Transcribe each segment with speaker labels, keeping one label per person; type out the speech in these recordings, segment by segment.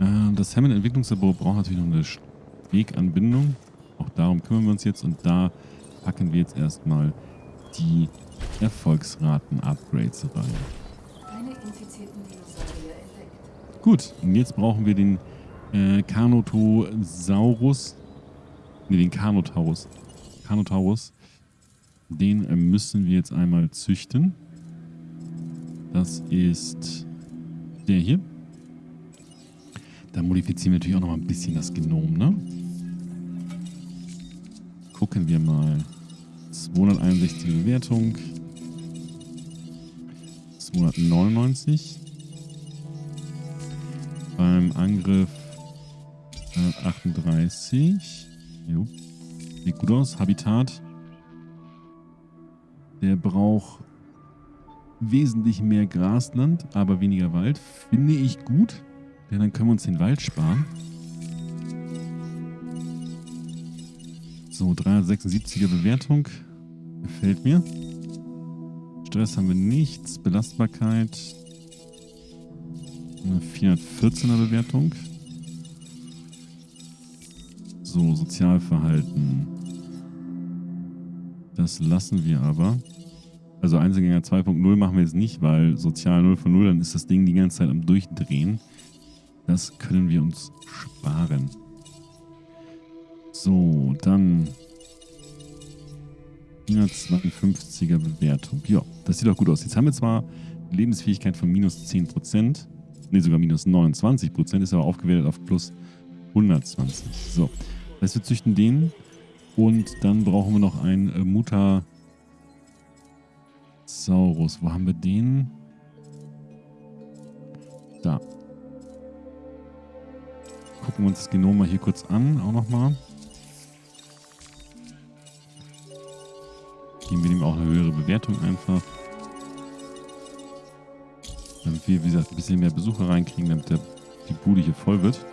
Speaker 1: Äh, das Hammond Entwicklungslabor braucht natürlich noch eine Weganbindung. Auch darum kümmern wir uns jetzt und da packen wir jetzt erstmal die Erfolgsraten-Upgrades rein. Gut, und jetzt brauchen wir den äh, Carnotosaurus. Ne, den Carnotaurus. Carnotaurus. Den äh, müssen wir jetzt einmal züchten. Das ist der hier. Da modifizieren wir natürlich auch noch mal ein bisschen das Genom, ne? Gucken wir mal. 261 Bewertung. 299. Beim Angriff äh, 38. Jo. Sieht gut aus. Habitat. Der braucht wesentlich mehr Grasland, aber weniger Wald. Finde ich gut, denn dann können wir uns den Wald sparen. So, 376er Bewertung. Gefällt mir. Stress haben wir nichts. Belastbarkeit. Eine 414er Bewertung. So, Sozialverhalten. Das lassen wir aber. Also Einzelgänger 2.0 machen wir jetzt nicht, weil Sozial 0 von 0, dann ist das Ding die ganze Zeit am Durchdrehen. Das können wir uns sparen. So, dann 152er Bewertung. Ja, das sieht doch gut aus. Jetzt haben wir zwar Lebensfähigkeit von minus 10%, ne sogar minus 29%, ist aber aufgewertet auf plus 120. So, das heißt, wir züchten den und dann brauchen wir noch einen äh, Mutasaurus. Wo haben wir den? Da. Gucken wir uns das Genom mal hier kurz an, auch nochmal. Geben wir ihm auch eine höhere Bewertung einfach. Damit wir, wie gesagt, ein bisschen mehr Besucher reinkriegen, damit der, die Bude hier voll wird.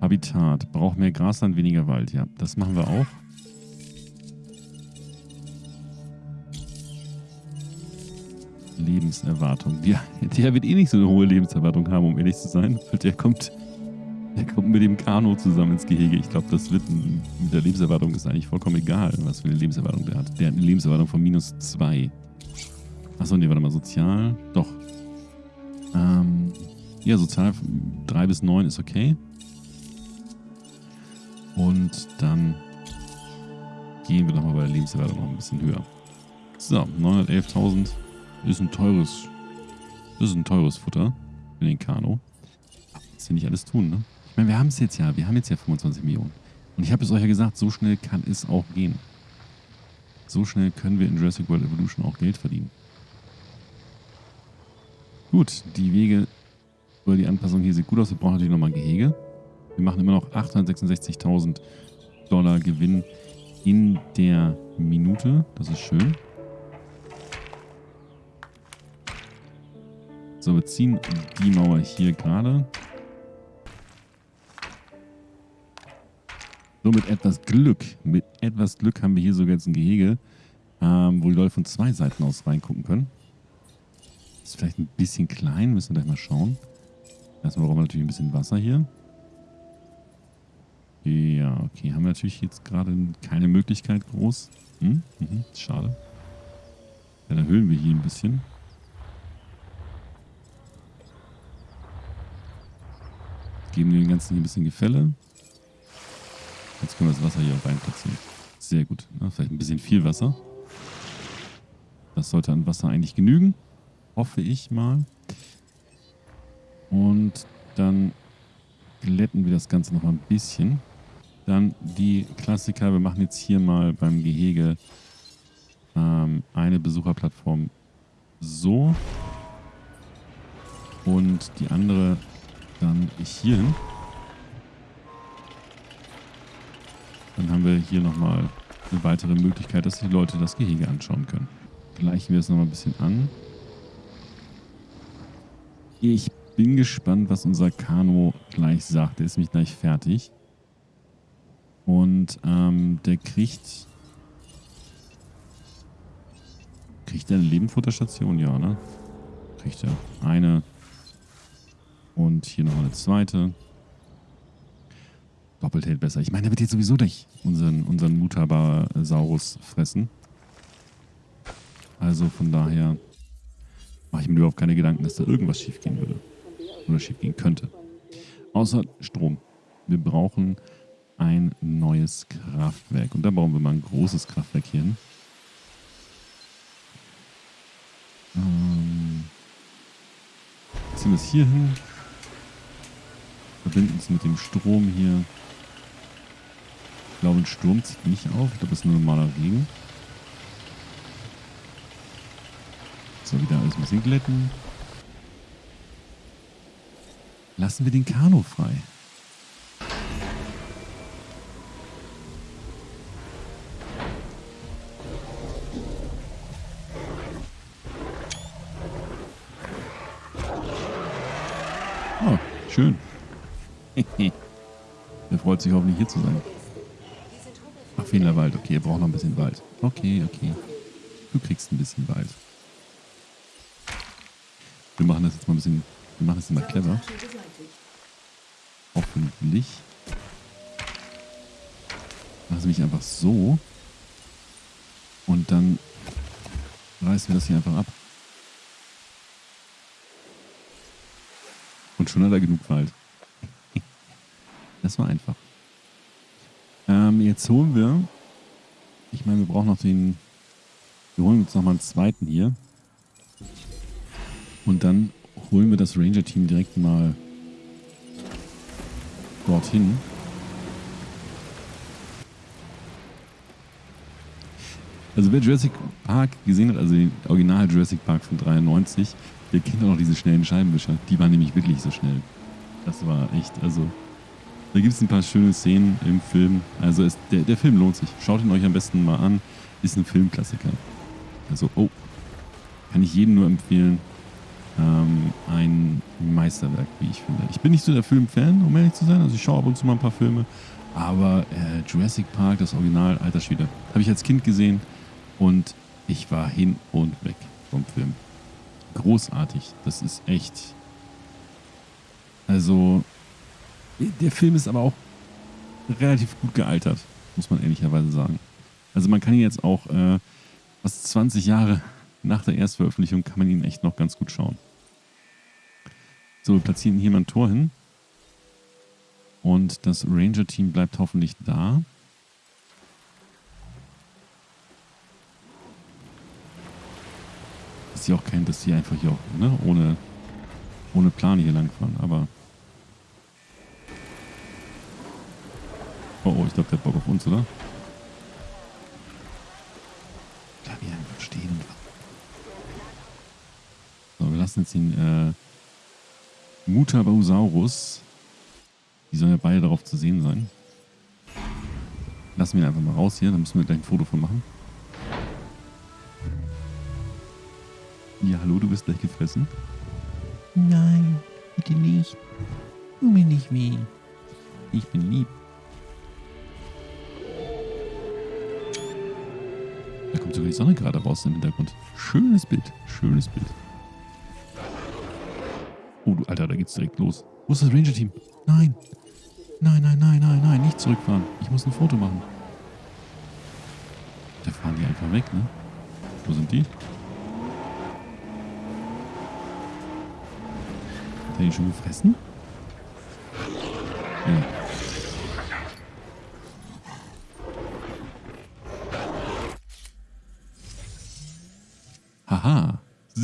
Speaker 1: Habitat. Braucht mehr Grasland, weniger Wald. Ja, das machen wir auch. Lebenserwartung. Ja, der wird eh nicht so eine hohe Lebenserwartung haben, um ehrlich zu sein. Der kommt der kommt mit dem Kano zusammen ins Gehege. Ich glaube, das wird mit der Lebenserwartung ist eigentlich vollkommen egal, was für eine Lebenserwartung der hat. Der hat eine Lebenserwartung von minus 2. Achso, nee, warte mal, sozial. Doch. Ähm, ja, sozial 3 bis 9 ist okay. Und dann gehen wir nochmal bei der Lebenserwartung noch ein bisschen höher. So, 911.000 ist ein teures, das ist ein teures Futter für den Kano. Das will nicht alles tun, ne? Ich meine, wir haben es jetzt ja. Wir haben jetzt ja 25 Millionen. Und ich habe es euch ja gesagt, so schnell kann es auch gehen. So schnell können wir in Jurassic World Evolution auch Geld verdienen. Gut, die Wege oder die Anpassung hier sieht gut aus. Wir brauchen natürlich nochmal Gehege. Wir machen immer noch 866.000 Dollar Gewinn in der Minute. Das ist schön. So, wir ziehen die Mauer hier gerade. So mit etwas Glück, mit etwas Glück haben wir hier sogar jetzt ein Gehege, ähm, wo die Leute von zwei Seiten aus reingucken können. Ist vielleicht ein bisschen klein, müssen wir gleich mal schauen. Erstmal brauchen wir natürlich ein bisschen Wasser hier. Ja, okay, haben wir natürlich jetzt gerade keine Möglichkeit groß. Hm? Mhm, schade. Dann erhöhen wir hier ein bisschen. Geben dem Ganzen hier ein bisschen Gefälle. Jetzt können wir das Wasser hier auch reinplatzieren. Sehr gut. Ja, vielleicht ein bisschen viel Wasser. Das sollte an Wasser eigentlich genügen. Hoffe ich mal. Und dann glätten wir das Ganze noch mal ein bisschen. Dann die Klassiker. Wir machen jetzt hier mal beim Gehege ähm, eine Besucherplattform so. Und die andere dann hier hin. Dann haben wir hier nochmal eine weitere Möglichkeit, dass die Leute das Gehege anschauen können. Gleichen wir es nochmal ein bisschen an. Ich bin gespannt, was unser Kano gleich sagt. Der ist nämlich gleich fertig. Und ähm, der kriegt... Kriegt er eine Lebenfutterstation? Ja, ne? Kriegt er. Eine. Und hier noch eine zweite. Doppelt hält besser. Ich meine, der wird jetzt sowieso durch unseren, unseren Mutabasaurus fressen. Also von daher mache ich mir überhaupt keine Gedanken, dass da irgendwas schief gehen würde. Oder schief gehen könnte. Außer Strom. Wir brauchen ein neues Kraftwerk. Und da bauen wir mal ein großes Kraftwerk hier hin. Ähm, ziehen wir es hier hin. Verbinden es mit dem Strom hier. Ich glaube, ein Sturm zieht nicht auf. Ich glaube, es ist nur normaler Regen. So, wieder alles ein bisschen glätten. Lassen wir den Kanu frei. Oh, schön. er freut sich hoffentlich hier zu sein. Ach, Fehlerwald. Okay, er braucht noch ein bisschen Wald. Okay, okay. Du kriegst ein bisschen Wald. Wir machen das jetzt mal ein bisschen, wir machen das jetzt mal clever. Hoffentlich. Machen sie mich einfach so. Und dann reißen wir das hier einfach ab. Und schon hat er genug Wald. Das war einfach. Ähm, jetzt holen wir. Ich meine, wir brauchen noch den. Wir holen uns noch mal einen zweiten hier. Und dann holen wir das Ranger-Team direkt mal dorthin. Also wer Jurassic Park gesehen hat, also den Original Jurassic Park von 93, der kennt auch noch diese schnellen Scheibenwischer. Die waren nämlich wirklich so schnell. Das war echt, also da gibt es ein paar schöne Szenen im Film. Also es, der, der Film lohnt sich. Schaut ihn euch am besten mal an. Ist ein Filmklassiker. Also, oh, kann ich jedem nur empfehlen. Ähm, ein Meisterwerk, wie ich finde. Ich bin nicht so der Filmfan, um ehrlich zu sein. Also ich schaue ab und zu mal ein paar Filme. Aber äh, Jurassic Park, das Original, alter Schwede, habe ich als Kind gesehen. Und ich war hin und weg vom Film. Großartig. Das ist echt. Also, der Film ist aber auch relativ gut gealtert, muss man ehrlicherweise sagen. Also man kann ihn jetzt auch äh, fast 20 Jahre nach der Erstveröffentlichung kann man ihn echt noch ganz gut schauen. So, wir platzieren hier mal ein Tor hin. Und das Ranger-Team bleibt hoffentlich da. Dass sie auch kein, dass sie einfach hier auch, ne, ohne, ohne Plan hier langfahren, aber Oh, oh, ich glaube, der hat Bock auf uns, oder? Bleib hier einfach stehen und So, wir lassen jetzt den äh, Mutabosaurus. Die sollen ja beide darauf zu sehen sein. Lassen wir ihn einfach mal raus hier, dann müssen wir gleich ein Foto von machen. Ja, hallo, du bist gleich gefressen? Nein, bitte nicht. Tu mir nicht weh. Ich bin lieb. Kommt sogar die Sonne gerade raus im Hintergrund. Schönes Bild. Schönes Bild. Oh, du Alter, da geht's direkt los. Wo ist das Ranger-Team? Nein. Nein, nein, nein, nein, nein. Nicht zurückfahren. Ich muss ein Foto machen. Da fahren die einfach weg, ne? Wo sind die? Hat er die schon gefressen? Ja.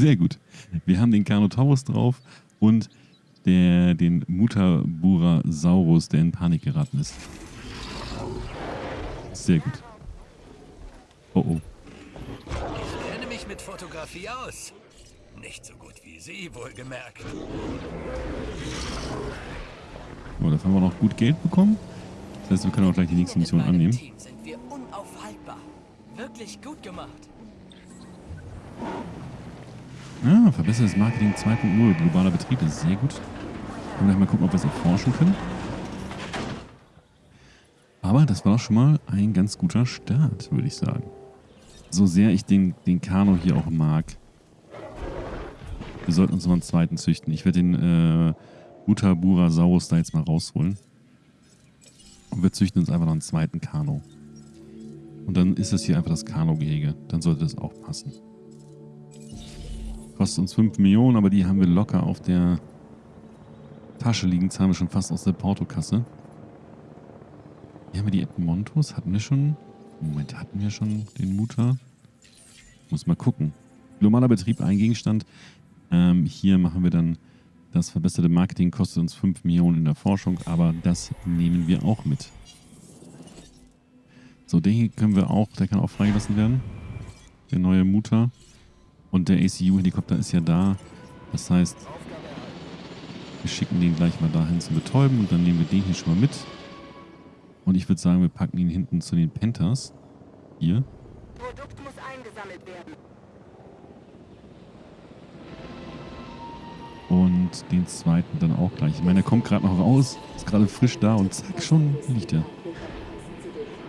Speaker 1: Sehr gut. Wir haben den Carnotaurus drauf und der, den Mutaburasaurus, der in Panik geraten ist. Sehr gut. Oh oh.
Speaker 2: Ich kenne mich mit Fotografie aus. Nicht so gut wie Sie, wohlgemerkt.
Speaker 1: Oh, dafür haben wir noch gut Geld bekommen. Das heißt, wir können auch gleich die nächste Mission annehmen.
Speaker 2: Team sind wir unaufhaltbar. Wirklich gut gemacht.
Speaker 1: Ja, verbessertes Marketing 2.0, globaler Betrieb, das ist sehr gut. Können gleich mal gucken, ob wir es erforschen können. Aber das war doch schon mal ein ganz guter Start, würde ich sagen. So sehr ich den, den Kano hier auch mag. Wir sollten uns noch einen zweiten züchten. Ich werde den äh, Utaburasaurus da jetzt mal rausholen. Und wir züchten uns einfach noch einen zweiten Kano. Und dann ist das hier einfach das Kano-Gehege. Dann sollte das auch passen. Kostet uns 5 Millionen, aber die haben wir locker auf der Tasche liegen. Zahlen wir schon fast aus der Portokasse. Hier haben wir die Edmontos. Hatten wir schon... Moment, hatten wir schon den Mutter? Muss mal gucken. Globaler Betrieb, ein Gegenstand. Ähm, hier machen wir dann das verbesserte Marketing, kostet uns 5 Millionen in der Forschung, aber das nehmen wir auch mit. So, den hier können wir auch, der kann auch freigelassen werden. Der neue Mutter. Und der ACU-Helikopter ist ja da. Das heißt, wir schicken den gleich mal dahin zum Betäuben und dann nehmen wir den hier schon mal mit. Und ich würde sagen, wir packen ihn hinten zu den Panthers. Hier. Produkt muss eingesammelt werden. Und den zweiten dann auch gleich. Ich meine, der kommt gerade noch raus, ist gerade frisch da und zack, schon liegt er.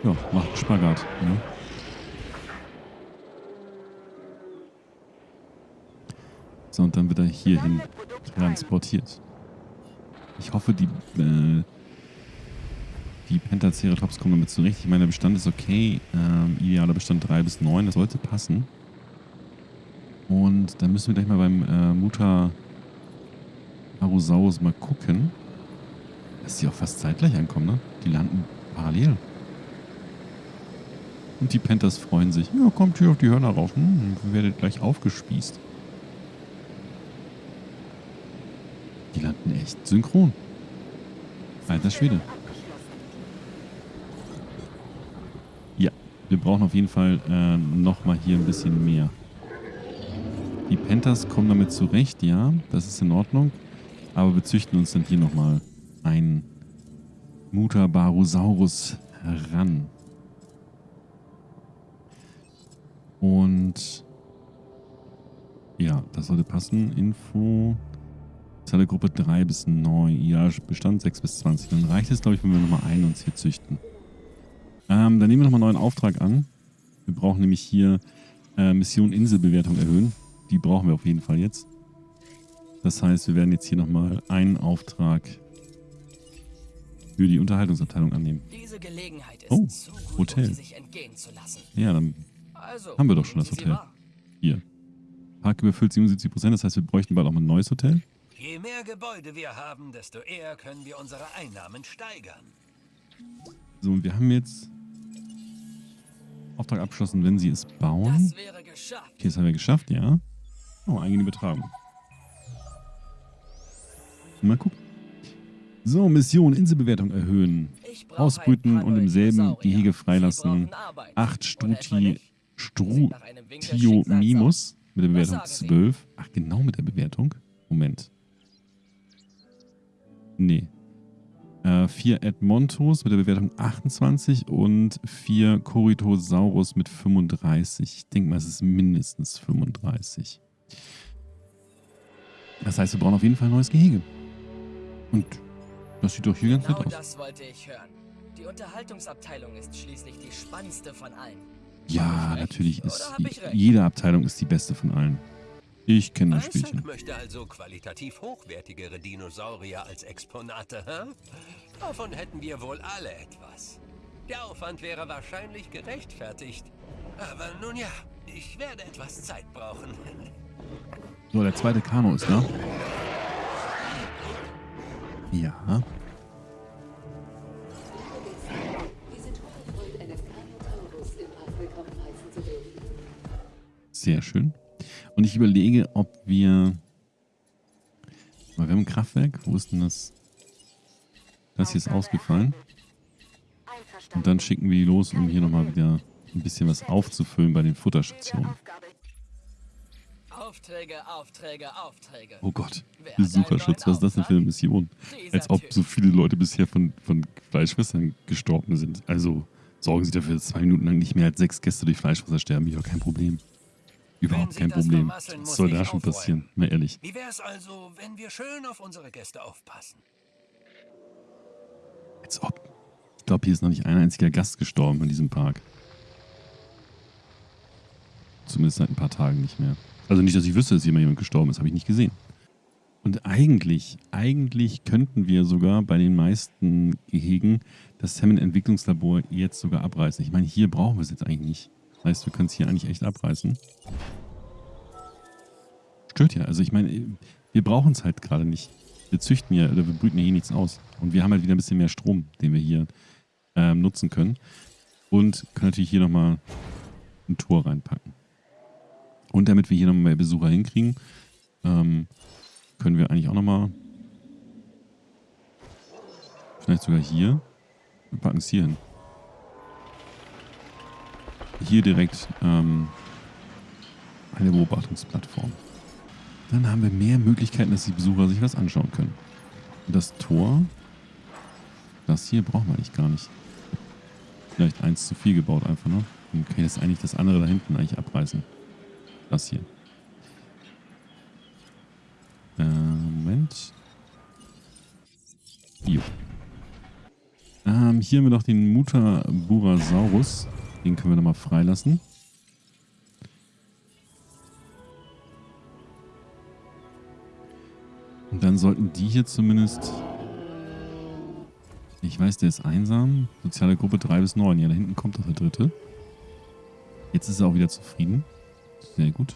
Speaker 1: Ja, macht Spagat. Ne? So, und dann wird er hierhin transportiert. Ich hoffe, die, äh, die Pentaceratops kommen damit zurecht. Ich meine, der Bestand ist okay. Ähm, idealer Bestand 3 bis 9, das sollte passen. Und dann müssen wir gleich mal beim äh, Mutter Arosaurus mal gucken, dass die auch fast zeitgleich ankommen, ne? Die landen parallel. Und die Panthers freuen sich. Ja, kommt hier auf die Hörner rauf. Hm, werdet gleich aufgespießt. Die landen echt synchron. Alter Schwede. Ja, wir brauchen auf jeden Fall äh, nochmal hier ein bisschen mehr. Die Panthers kommen damit zurecht, ja, das ist in Ordnung. Aber wir züchten uns dann hier nochmal einen Mutabarosaurus heran. Und ja, das sollte passen. Info. Zahle Gruppe 3 bis 9. Ja, Bestand 6 bis 20. Dann reicht es, glaube ich, wenn wir nochmal einen uns hier züchten. Ähm, dann nehmen wir nochmal einen neuen Auftrag an. Wir brauchen nämlich hier äh, Mission Inselbewertung erhöhen. Die brauchen wir auf jeden Fall jetzt. Das heißt, wir werden jetzt hier nochmal einen Auftrag für die Unterhaltungsabteilung annehmen. oh, Hotel. Ja, dann also, haben wir doch schon das Hotel. Hier. Park überfüllt 77%, das heißt, wir bräuchten bald auch mal ein neues Hotel.
Speaker 2: Je mehr Gebäude wir haben, desto eher können wir unsere Einnahmen steigern.
Speaker 1: So, und wir haben jetzt Auftrag abgeschlossen, wenn sie es bauen. Das wäre geschafft. Okay, das haben wir geschafft, ja. Oh, eigene Betragung. Mal gucken. So, Mission Inselbewertung erhöhen. Ausbrüten und im selben Gehege freilassen. 8 Struti, Strutio Mimus mit der Bewertung 12. Ach, genau mit der Bewertung. Moment. Nee. Äh, 4 Edmontos mit der Bewertung 28 und 4 Coritosaurus mit 35. Ich denke mal, es ist mindestens 35. Das heißt, wir brauchen auf jeden Fall ein neues Gehege. Und das sieht doch hier genau ganz nett aus. das wollte ich hören. Die Unterhaltungsabteilung ist schließlich die spannendste von allen. Ja, natürlich ist jede Abteilung ist die beste von allen. Ich kenne das Spielchen.
Speaker 2: Isaac möchte also qualitativ hochwertigere Dinosaurier als Exponate, hä? Davon hätten wir wohl alle etwas. Der Aufwand wäre wahrscheinlich gerechtfertigt. Aber nun ja, ich werde etwas Zeit brauchen.
Speaker 1: So, der zweite Kano ist da. Ja. Sehr schön. Und ich überlege, ob wir... Wir haben ein Kraftwerk. Wo ist denn das? Das hier ist ausgefallen. Und dann schicken wir die los, um hier nochmal wieder ein bisschen was aufzufüllen bei den Futterstationen. Aufträge, Aufträge, Aufträge. Oh Gott, Besucherschutz, was ist das denn für eine Mission? Als ob so viele Leute bisher von, von Fleischfressern gestorben sind. Also sorgen Sie dafür, dass zwei Minuten lang nicht mehr als sechs Gäste durch Fleischfresser sterben. Ja, kein Problem. Überhaupt kein Problem. Was soll da schon passieren? Mal ehrlich.
Speaker 2: Wie wäre es also, wenn wir schön auf unsere Gäste aufpassen?
Speaker 1: Als ob. glaube, hier ist noch nicht ein einziger Gast gestorben in diesem Park. Zumindest seit ein paar Tagen nicht mehr. Also nicht, dass ich wüsste, dass hier mal jemand gestorben ist, habe ich nicht gesehen. Und eigentlich, eigentlich könnten wir sogar bei den meisten Gehegen das Salmon-Entwicklungslabor jetzt sogar abreißen. Ich meine, hier brauchen wir es jetzt eigentlich nicht. Das heißt, wir können es hier eigentlich echt abreißen. Stört ja. Also ich meine, wir brauchen es halt gerade nicht. Wir züchten ja, oder wir brüten ja hier nichts aus. Und wir haben halt wieder ein bisschen mehr Strom, den wir hier ähm, nutzen können. Und können natürlich hier nochmal ein Tor reinpacken. Und damit wir hier nochmal mehr Besucher hinkriegen, ähm, können wir eigentlich auch nochmal vielleicht sogar hier wir packen es hier hin. Hier direkt ähm, eine Beobachtungsplattform. Dann haben wir mehr Möglichkeiten, dass die Besucher sich was anschauen können. Das Tor, das hier brauchen wir eigentlich gar nicht. Vielleicht eins zu viel gebaut einfach, ne? Dann kann ich das eigentlich das andere da hinten eigentlich abreißen. Das hier. Äh, Moment. Jo. Ähm, hier haben wir noch den Mutaburasaurus. Den können wir nochmal freilassen. Und dann sollten die hier zumindest... Ich weiß, der ist einsam. Soziale Gruppe 3 bis 9. Ja, da hinten kommt doch der dritte. Jetzt ist er auch wieder zufrieden. Sehr gut.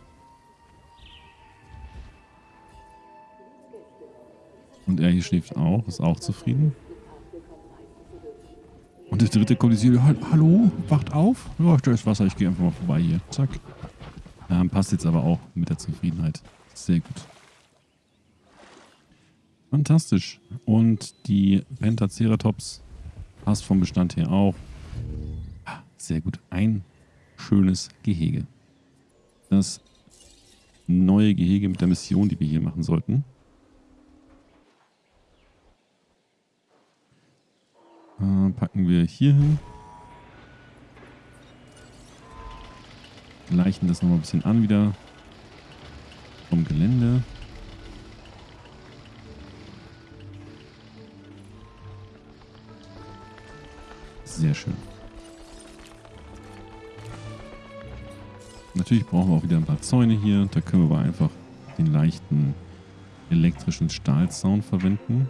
Speaker 1: Und er hier schläft auch, ist auch zufrieden. Und der dritte kommt hier, hallo, wacht auf. Ja, da ist Wasser, ich gehe einfach mal vorbei hier. Zack. Ähm, passt jetzt aber auch mit der Zufriedenheit. Sehr gut. Fantastisch. Und die Pentaceratops passt vom Bestand her auch. Ah, sehr gut. Ein schönes Gehege. Das neue Gehege mit der Mission, die wir hier machen sollten. Äh, packen wir hier hin. Gleichen das nochmal ein bisschen an wieder. Vom Gelände. Sehr schön. Natürlich brauchen wir auch wieder ein paar Zäune hier. Da können wir aber einfach den leichten elektrischen Stahlzaun verwenden.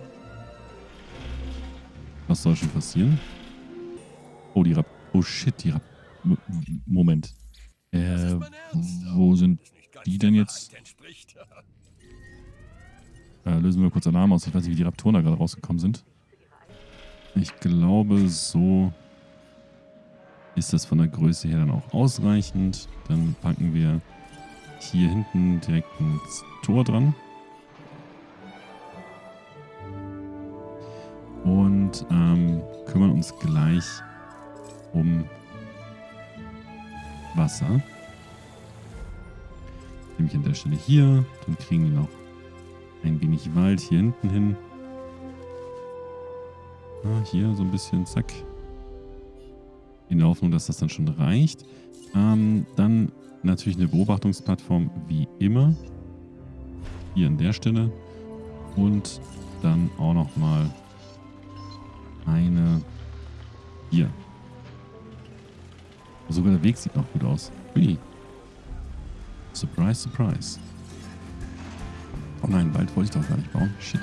Speaker 1: Was soll schon passieren? Oh, die Rap... Oh shit, die Rap... Moment. Äh, wo sind die denn jetzt? Äh, lösen wir kurz Alarm aus. Ich weiß nicht, wie die Raptoren da gerade rausgekommen sind. Ich glaube, so ist das von der Größe her dann auch ausreichend. Dann packen wir hier hinten direkt ein Tor dran. Ähm, kümmern uns gleich um Wasser. Nämlich an der Stelle hier. Dann kriegen wir noch ein wenig Wald hier hinten hin. Ah, hier so ein bisschen, zack. In der Hoffnung, dass das dann schon reicht. Ähm, dann natürlich eine Beobachtungsplattform wie immer. Hier an der Stelle. Und dann auch nochmal eine hier. Sogar der Weg sieht noch gut aus. Ui. Surprise, surprise. Oh nein, bald wollte ich doch gar nicht bauen. Shit.